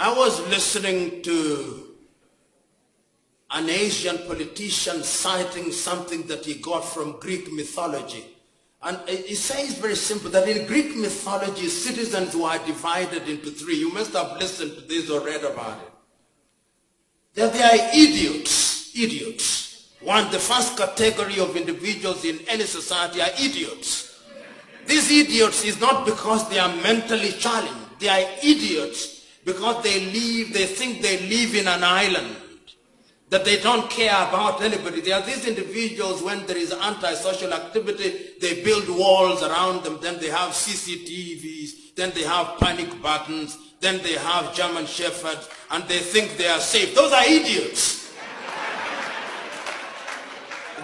I was listening to an Asian politician citing something that he got from Greek mythology. And he says very simple that in Greek mythology, citizens were divided into three. You must have listened to this or read about it. That they are idiots, idiots. One, the first category of individuals in any society are idiots. These idiots is not because they are mentally challenged. They are idiots because they live, they think they live in an island that they don't care about anybody. There are these individuals, when there is anti-social activity, they build walls around them, then they have CCTVs, then they have panic buttons, then they have German shepherds, and they think they are safe. Those are idiots.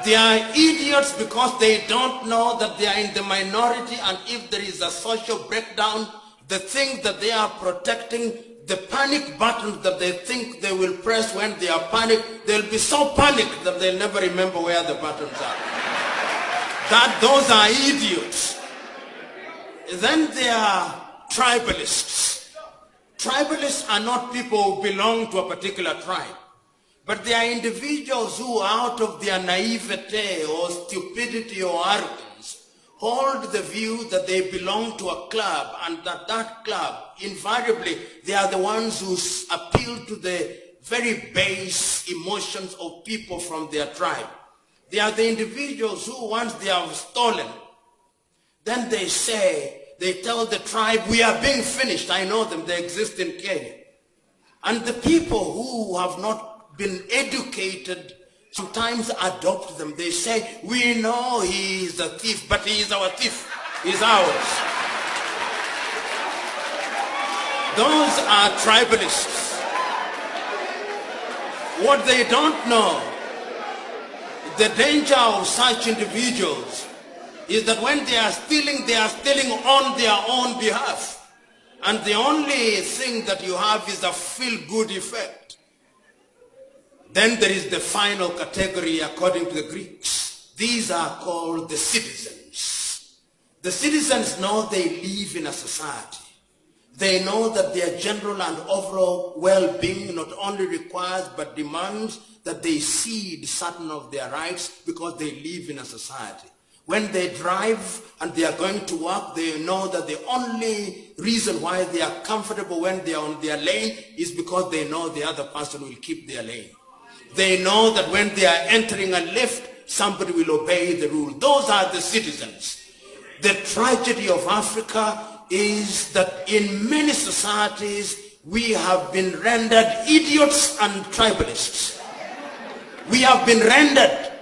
they are idiots because they don't know that they are in the minority, and if there is a social breakdown, the thing that they are protecting the panic buttons that they think they will press when they are panicked, they'll be so panicked that they'll never remember where the buttons are. that those are idiots. Then there are tribalists. Tribalists are not people who belong to a particular tribe, but they are individuals who out of their naivete or stupidity or arrogance hold the view that they belong to a club and that that club, invariably, they are the ones who appeal to the very base emotions of people from their tribe. They are the individuals who once they have stolen, then they say, they tell the tribe, we are being finished. I know them, they exist in Kenya. And the people who have not been educated sometimes adopt them. They say, we know he is a thief, but he is our thief. He's ours. Those are tribalists. What they don't know, the danger of such individuals is that when they are stealing, they are stealing on their own behalf. And the only thing that you have is a feel-good effect. Then there is the final category according to the Greeks. These are called the citizens. The citizens know they live in a society. They know that their general and overall well-being not only requires but demands that they cede certain of their rights because they live in a society. When they drive and they are going to work, they know that the only reason why they are comfortable when they are on their lane is because they know the other person will keep their lane. They know that when they are entering a lift, somebody will obey the rule. Those are the citizens. The tragedy of Africa is that in many societies, we have been rendered idiots and tribalists. We have been rendered,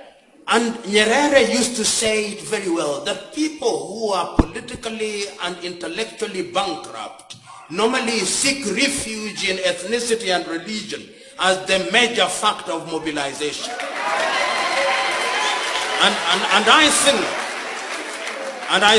and Nyerere used to say it very well, that people who are politically and intellectually bankrupt normally seek refuge in ethnicity and religion as the major factor of mobilization. And, and, and I think, and I